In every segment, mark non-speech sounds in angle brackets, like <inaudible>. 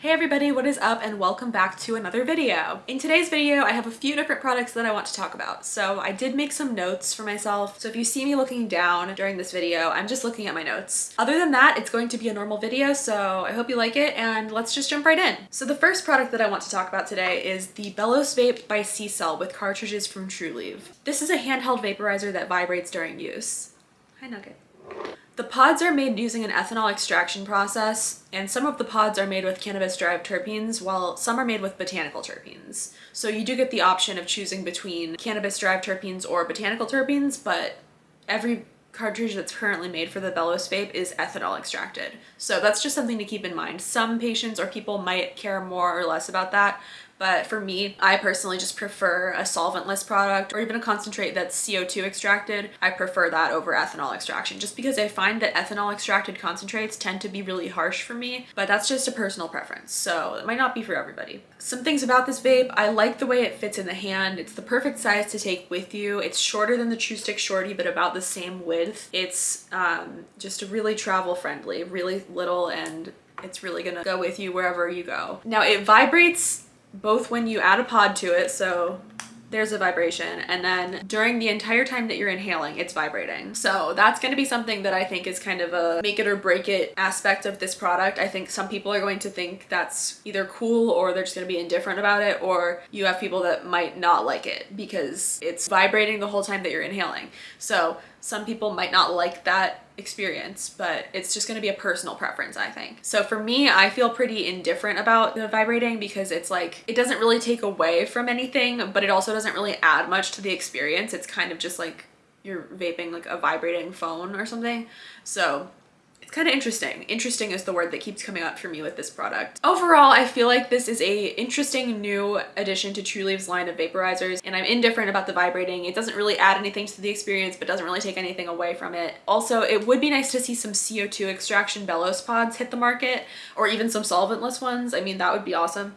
Hey everybody, what is up and welcome back to another video. In today's video, I have a few different products that I want to talk about. So I did make some notes for myself. So if you see me looking down during this video, I'm just looking at my notes. Other than that, it's going to be a normal video, so I hope you like it and let's just jump right in. So the first product that I want to talk about today is the Bellows Vape by CCELL with cartridges from Trulieve. This is a handheld vaporizer that vibrates during use. Hi Nugget. The pods are made using an ethanol extraction process, and some of the pods are made with cannabis-derived terpenes, while some are made with botanical terpenes. So you do get the option of choosing between cannabis-derived terpenes or botanical terpenes, but every cartridge that's currently made for the Bellows vape is ethanol extracted. So that's just something to keep in mind. Some patients or people might care more or less about that, but for me, I personally just prefer a solventless product or even a concentrate that's CO2 extracted. I prefer that over ethanol extraction just because I find that ethanol extracted concentrates tend to be really harsh for me, but that's just a personal preference. So it might not be for everybody. Some things about this vape, I like the way it fits in the hand. It's the perfect size to take with you. It's shorter than the TruStick Shorty, but about the same width. It's um, just really travel friendly, really little and it's really gonna go with you wherever you go. Now it vibrates both when you add a pod to it, so there's a vibration and then during the entire time that you're inhaling it's vibrating. So that's going to be something that i think is kind of a make it or break it aspect of this product. I think some people are going to think that's either cool or they're just going to be indifferent about it or you have people that might not like it because it's vibrating the whole time that you're inhaling. So some people might not like that experience, but it's just gonna be a personal preference, I think. So for me, I feel pretty indifferent about the vibrating because it's like, it doesn't really take away from anything, but it also doesn't really add much to the experience. It's kind of just like you're vaping like a vibrating phone or something. So it's kind of interesting. Interesting is the word that keeps coming up for me with this product. Overall, I feel like this is a interesting new addition to Trulieve's line of vaporizers and I'm indifferent about the vibrating. It doesn't really add anything to the experience but doesn't really take anything away from it. Also, it would be nice to see some CO2 extraction bellows pods hit the market or even some solventless ones. I mean, that would be awesome.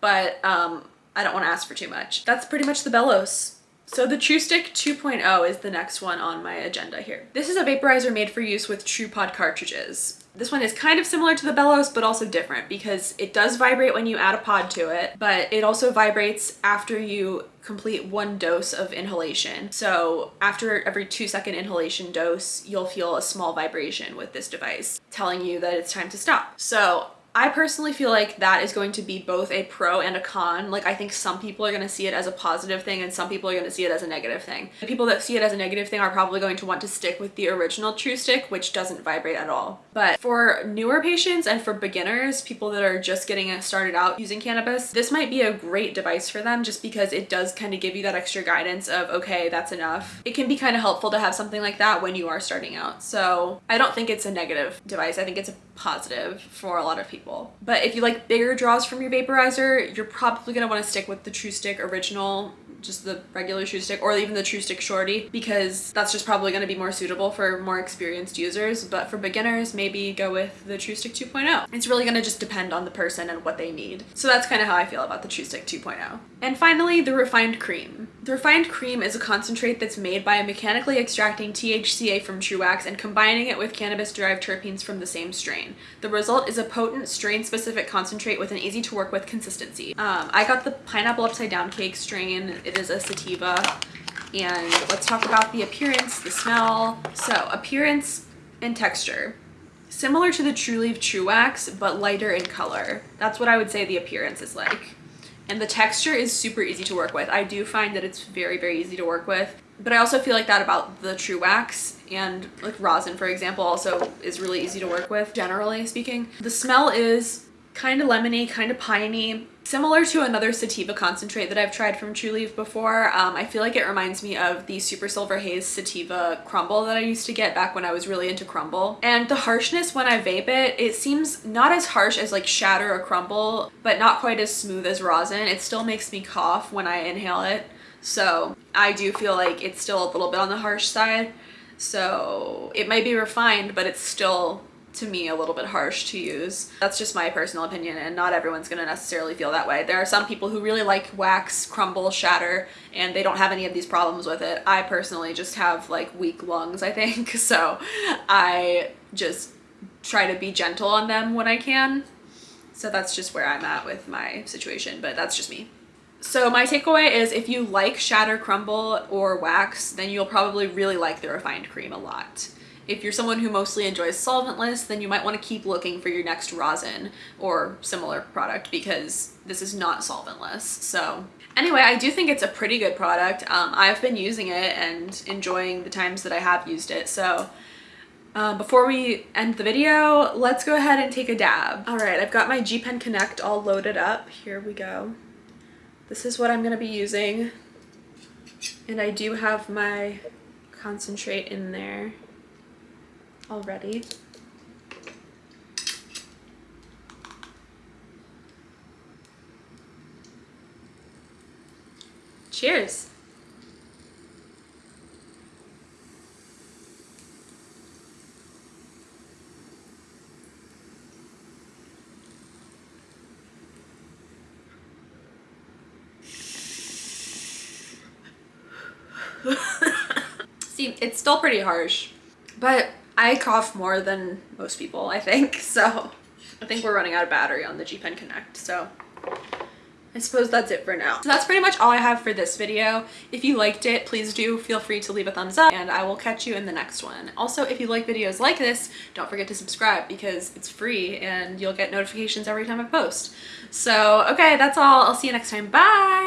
But um, I don't want to ask for too much. That's pretty much the Bellows. So the TruStick 2.0 is the next one on my agenda here. This is a vaporizer made for use with TruPod cartridges. This one is kind of similar to the bellows, but also different because it does vibrate when you add a pod to it, but it also vibrates after you complete one dose of inhalation. So after every two second inhalation dose, you'll feel a small vibration with this device telling you that it's time to stop. So I personally feel like that is going to be both a pro and a con. Like I think some people are going to see it as a positive thing and some people are going to see it as a negative thing. The people that see it as a negative thing are probably going to want to stick with the original TruStick, which doesn't vibrate at all. But for newer patients and for beginners, people that are just getting started out using cannabis, this might be a great device for them just because it does kind of give you that extra guidance of, okay, that's enough. It can be kind of helpful to have something like that when you are starting out. So I don't think it's a negative device. I think it's a positive for a lot of people. But if you like bigger draws from your vaporizer, you're probably going to want to stick with the TruStick original just the regular TruStick or even the TruStick Shorty because that's just probably going to be more suitable for more experienced users but for beginners maybe go with the TruStick 2.0 it's really going to just depend on the person and what they need so that's kind of how I feel about the TruStick 2.0 and finally the refined cream the refined cream is a concentrate that's made by mechanically extracting THCA from TruWax and combining it with cannabis-derived terpenes from the same strain. The result is a potent, strain-specific concentrate with an easy-to-work-with consistency. Um, I got the pineapple upside down cake strain. It is a sativa. And let's talk about the appearance, the smell. So appearance and texture. Similar to the Trulieve True Wax, but lighter in color. That's what I would say the appearance is like and the texture is super easy to work with. I do find that it's very, very easy to work with. But I also feel like that about the TruWax and like rosin, for example, also is really easy to work with, generally speaking. The smell is kind of lemony, kind of piney, Similar to another sativa concentrate that I've tried from Trulieve before, um, I feel like it reminds me of the Super Silver Haze sativa crumble that I used to get back when I was really into crumble. And the harshness when I vape it, it seems not as harsh as like shatter or crumble, but not quite as smooth as rosin. It still makes me cough when I inhale it. So I do feel like it's still a little bit on the harsh side. So it might be refined, but it's still to me a little bit harsh to use. That's just my personal opinion and not everyone's gonna necessarily feel that way. There are some people who really like wax, crumble, shatter, and they don't have any of these problems with it. I personally just have like weak lungs, I think, <laughs> so I just try to be gentle on them when I can. So that's just where I'm at with my situation, but that's just me. So my takeaway is if you like shatter crumble or wax, then you'll probably really like the refined cream a lot. If you're someone who mostly enjoys solventless, then you might want to keep looking for your next rosin or similar product because this is not solventless. So anyway, I do think it's a pretty good product. Um, I've been using it and enjoying the times that I have used it. So um, before we end the video, let's go ahead and take a dab. All right, I've got my G Pen Connect all loaded up. Here we go. This is what I'm gonna be using. And I do have my concentrate in there already. Cheers. <laughs> See, it's still pretty harsh, but I cough more than most people, I think. <laughs> So I think we're running out of battery on the G Pen Connect. So I suppose that's it for now. So that's pretty much all I have for this video. If you liked it, please do feel free to leave a thumbs up and I will catch you in the next one. Also, if you like videos like this, don't forget to subscribe because it's free and you'll get notifications every time I post. So, okay, that's all. I'll see you next time. Bye!